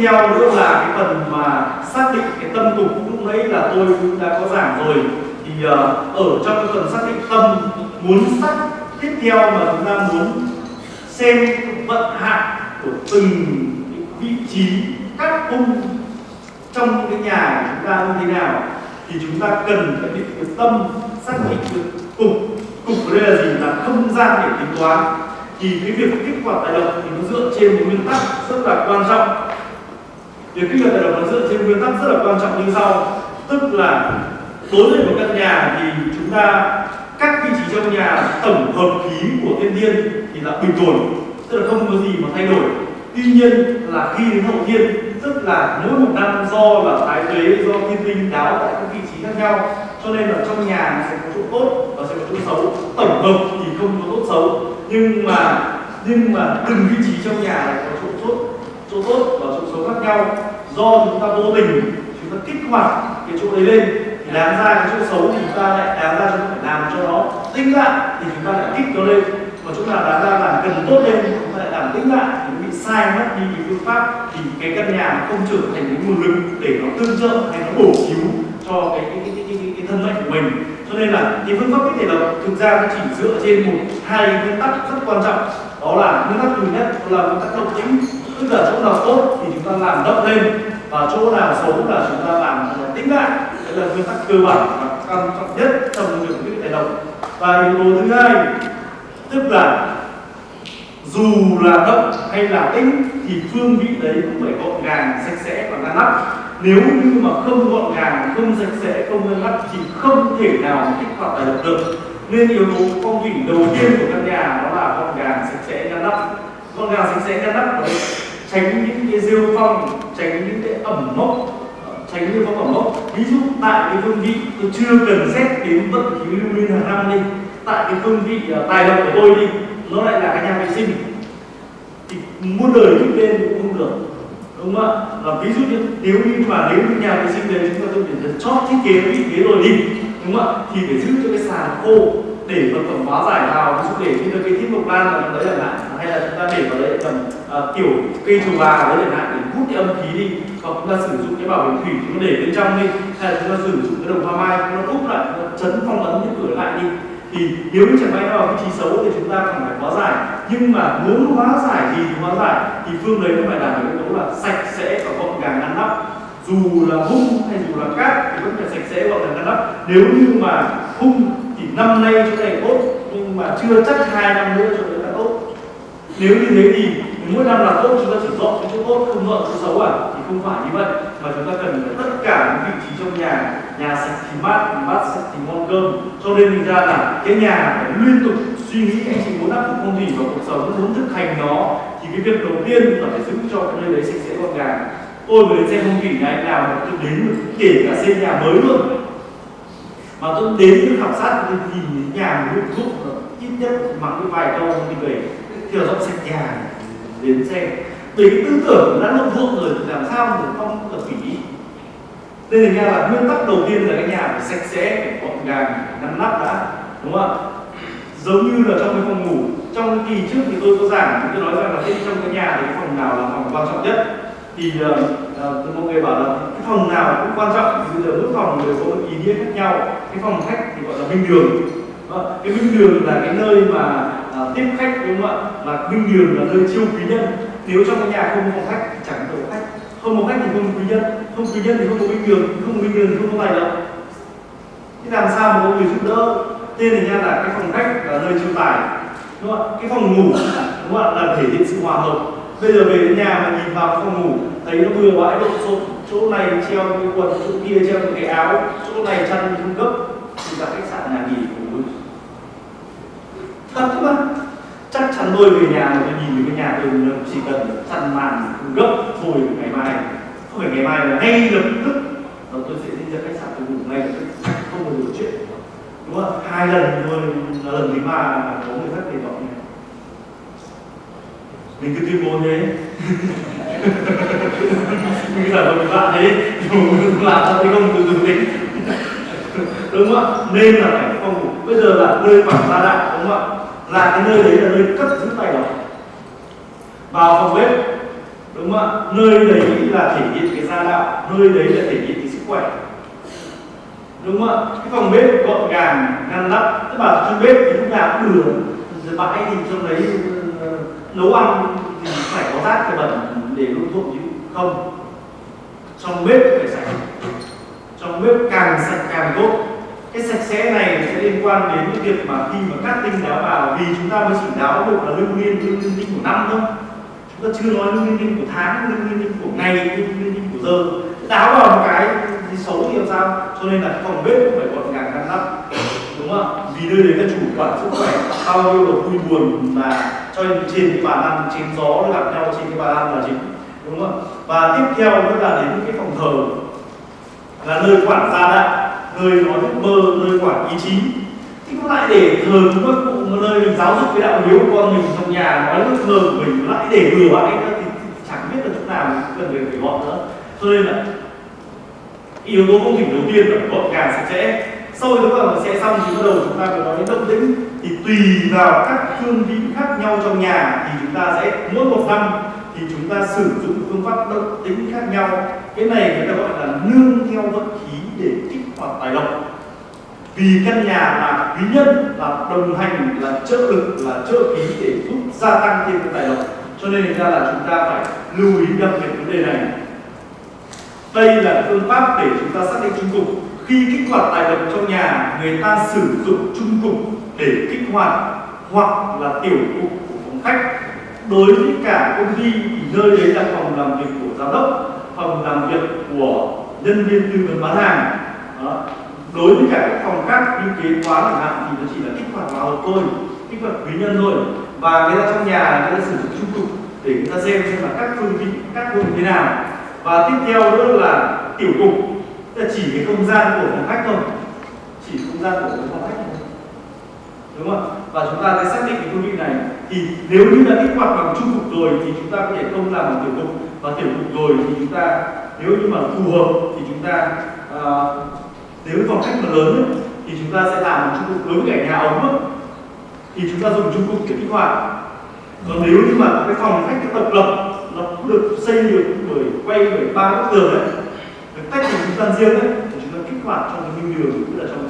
theo nữa là cái phần mà xác định cái tâm tục lúc nãy là tôi cũng đã có giảng rồi. Thì uh, ở trong cái phần xác định tâm muốn sắc tiếp theo mà chúng ta muốn xem vận hạn của từng vị trí các cung trong cái nhà của chúng ta như thế nào thì chúng ta cần phải định được tâm xác định được cục. Cục ở đây là gì? Là không gian để tính toán. Thì cái việc kích hoạt tài lộc thì nó dựa trên một nguyên tắc rất là quan trọng việc quy hoạch tài lộc nó dựa trên nguyên tắc rất là quan trọng như sau. Tức là đối với một căn nhà thì chúng ta các vị trí trong nhà tổng hợp khí của thiên nhiên thì là bình ổn tức là không có gì mà thay đổi. Tuy nhiên là khi đến hậu thiên, tức là mỗi một năm do là thái tuế do thiên tinh đáo tại các vị trí khác nhau, cho nên là trong nhà nó sẽ có chỗ tốt và sẽ có chỗ xấu. Tổng hợp thì không có tốt xấu, nhưng mà nhưng mà từng vị trí trong nhà lại có chỗ tốt chỗ tốt và chỗ xấu khác nhau. Do chúng ta vô tình chúng ta kích hoạt cái chỗ đấy lên thì đáng ra cái chỗ xấu thì chúng ta lại đáng ra chúng ta phải làm cho nó tinh lại thì chúng ta lại kích nó lên. Mà chúng ta đáng ra làm cần tốt lên chúng ta lại làm tĩnh lại. Thì nó bị sai mất đi cái phương pháp thì cái căn nhà không trở thành cái nguồn lực để nó tương trợ hay nó bổ cứu cho cái cái cái, cái, cái, cái thân mệnh của mình. Cho nên là cái phương pháp cái thể là thực ra nó chỉ dựa trên một hai nguyên tắc rất quan trọng. Đó là nguyên tắc thứ nhất là nguyên tắc động tĩnh tức là chỗ nào tốt thì chúng ta làm đậm lên, và chỗ nào xấu là chúng ta làm tính lại. Đấy là nguyên tắc cơ bản và quan trọng nhất trong việc quyết định động. Và yếu tố thứ hai, tức là dù là động hay là tĩnh thì phương vị đấy cũng phải gọn gàng, sạch sẽ và ngăn nắp. Nếu như mà không gọn gàng, không sạch sẽ, không ngăn nắp thì không thể nào kích hoạt tài động được. Nên yếu tố phong thủy đầu tiên của căn nhà đó là gọn gàng, sạch sẽ, ngăn nắp. Gọn gàng, sạch sẽ, ngăn nắp đấy tránh những cái rêu phong tránh những cái ẩm mốc ờ, tránh những phong ẩm mốc. Ví dụ tại cái phương vị tôi chưa cần xét đến vận khí lưu niên hàng năm đi. Tại cái phương vị uh, tài lộc của tôi đi nó lại là cái nhà vệ sinh. Thì muôn đời thích lên cũng không được đúng không ạ? Ví dụ như nếu như mà nếu như nhà vệ sinh đấy chúng ta tôi phải chót thiết kế vị thế rồi đi đúng không ạ? Thì phải giữ cho cái sàn khô để vật phẩm hóa giải vào ví dụ để như là cây thiết mộc lan vào đấy chẳng hạn hay là chúng ta để vào đấy tầm uh, kiểu cây trầu bà đấy chẳng hạn để hút cái âm khí đi hoặc chúng ta sử dụng cái bảo bình thủy chúng ta để bên trong đi hay là chúng ta sử dụng cái đồng hoa mai nó úp lại nó chấn phong ấn cái cửa lại đi. Thì nếu như chẳng may nó vào vị trí xấu thì chúng ta cần phải hóa giải. Nhưng mà muốn hóa giải gì thì hóa giải thì phương đấy nó phải đảm bảo yếu tố là sạch sẽ và gọn gàng ngăn nắp. Dù là hung hay dù là cát thì vẫn phải sạch sẽ gọn gàng ngăn nắp. Nếu như mà hung thì năm nay chỗ này tốt, nhưng mà chưa chắc hai năm nữa chỗ đấy là tốt. Nếu như thế thì mỗi năm là tốt, chúng ta chỉ dọn cái chỗ tốt, không dọn chỗ xấu à? Thì không phải như vậy. Mà chúng ta cần tất cả những vị trí trong nhà nhà sạch thì mát mát sạch thì ngon cơm. Cho nên mình ra là cái nhà phải liên tục suy nghĩ, anh chị muốn áp dụng phong thủy vào cuộc sống, muốn thực hành nó. Thì cái việc đầu tiên là phải giữ cho cái nơi đấy sạch sẽ gọn gàng. Tôi vừa xem phong thủy này nào tôi đến kể cả xây nhà mới luôn mà tôi đến cái khảo sát tôi nhìn nhà một lúc dụng ít nhất mặc cái vài câu thì về kiểu dọn sạch nhà đến xem. Vì cái tư tưởng đã nông ruộng rồi thì làm sao mà không được thủy nên là nhà là nguyên tắc đầu tiên là cái nhà phải sạch sẽ, phải gọn gàng ngăn nắp đã. Đúng không ạ? Giống như là trong cái phòng ngủ. Trong kỳ trước thì tôi có giảng, tôi nói rằng là trong cái nhà thì cái phòng nào là phòng quan trọng nhất? Thì uh, uh, mọi người bảo là cái phòng nào cũng quan trọng thì bây giờ mỗi phòng đều có ý nghĩa khác nhau. Cái phòng khách thì gọi là minh đường. Đó. cái minh đường là cái nơi mà uh, tiếp khách đúng không ạ? Là minh đường là nơi chiêu quý nhân nếu trong cái nhà không có phòng khách thì chẳng có khách. Không có khách thì không có quý nhân không quý nhân thì không có minh đường. Không có minh đường thì không có tài lộc. Thế làm sao mà có người giúp đỡ? Nên là nha là cái phòng khách là nơi chiêu tài. Đúng không ạ? Cái phòng ngủ đúng không ạ? Là thể hiện sự hòa hợp bây giờ về đến nhà mà nhìn vào phòng ngủ, thấy nó bừa bãi lộn xộn chỗ này treo cái quần, chỗ kia treo cái áo. Chỗ này chăn không gấp. Thì cả khách sạn nhà nghỉ của mình thật chứ mà. Chắc chắn tôi về nhà mà tôi nhìn cái nhà tôi chỉ cần chăn màn gấp, thôi ngày mai, không phải ngày mai là ngay lập tức, là tôi sẽ đi ra khách sạn tôi ngủ ngay lập tức. Không bao giờ chuyện đúng không? Hai lần thôi, là lần thứ ba là có người khác để dọn mình cứ tuyên bố thế. Mình cứ giả vờ bạn thế. Nhưng làm sao thấy không từ từ tính. Đúng không ạ? Nên là phải phòng ngủ bây giờ là nơi quảng gia đạo đúng không ạ? Là cái nơi đấy là nơi cất giữ tài lộc vào phòng bếp, đúng không ạ? Nơi đấy là thể hiện cái gia đạo, nơi đấy là thể hiện cái sức khỏe. Đúng không ạ? Cái phòng bếp gọn gàng, ngăn nắp. Tức là trong bếp thì lúc nào cũng được bãi thì trong đấy Ờ, nấu ăn thì phải có rác phải bẩn để luôn thông chứ không? Trong bếp phải sạch. Trong bếp càng sạch càng tốt. Cái sạch sẽ này sẽ liên quan đến cái việc mà khi mà cắt tinh đáo vào vì chúng ta mới chỉ đáo được là lưu niên lưu niên tinh của năm thôi. Chúng ta chưa nói lưu niên tinh của tháng lưu niên tinh của ngày lưu niên tinh của giờ. Đáo vào một cái thì xấu thì làm sao? Cho nên là phòng bếp cũng phải gọn gàng ngăn nắp đúng không? Ạ vì nơi đấy là chủ quản sức khỏe, bao nhiêu là vui buồn mà cho nên trên cái bàn ăn, trên gió gặp nhau trên cái bàn ăn là chính, đúng không ạ? Và tiếp theo nữa là đến cái phòng thờ, là nơi quản gia đạo, nơi nói ước mơ, nơi quản ý chí. Thì cũng lại để thờ các cụ, một nơi mình giáo dục cái đạo hiếu của con mình trong nhà nói ước mơ của mình lại để bừa bãi nữa thì chẳng biết là chỗ nào mình cần phải phải gọn nữa. Cho nên là, yếu tố công trình đầu tiên là gọn gàng sạch sẽ sau đó là sẽ xong thì bắt đầu chúng ta có nói đến động tĩnh. Thì tùy vào các phương vị khác nhau trong nhà thì chúng ta sẽ, mỗi một năm thì chúng ta sử dụng phương pháp động tĩnh khác nhau. Cái này người ta gọi là nương theo vận khí để kích hoạt tài lộc. Vì căn nhà là quý nhân, là đồng hành, là trợ lực, là trợ khí để giúp gia tăng thêm cái tài lộc. Cho nên ra là chúng ta phải lưu ý đặc biệt vấn đề này đây là phương pháp để chúng ta xác định trung cục. Khi kích hoạt tài động trong nhà, người ta sử dụng trung cục để kích hoạt hoặc là tiểu cục của phòng khách. Đối với cả công ty thì nơi đấy là phòng làm việc của giám đốc, phòng làm việc của nhân viên tư vấn bán hàng. Đó. đối với cả các phòng khác như kế toán chẳng hạn, thì nó chỉ là kích hoạt vào hộp thôi, kích hoạt quý nhân thôi. Và người ta trong nhà người ta sử dụng trung cục để người ta xem xem là các phương vị, các phương thế nào và tiếp theo nữa là tiểu cục tức là chỉ cái không gian của phòng khách thôi. Chỉ không gian của phòng khách thôi. Đúng không ạ? Và chúng ta sẽ xác định cái quy vị này. Thì nếu như đã kích hoạt bằng trung cục rồi thì chúng ta có thể không làm bằng tiểu cục và tiểu cục rồi thì chúng ta nếu như mà phù hợp thì chúng ta uh, nếu phòng khách mà lớn ấy, thì chúng ta sẽ làm trung cục đối với cả nhà ống ấy, thì chúng ta dùng trung cục để kích hoạt. Còn nếu như mà cái phòng khách độc lập được xây được bởi quay bởi ba bức tường ấy. Được tách thành không gian riêng ấy thì chúng ta kích hoạt trong cái minh đường cũng là trong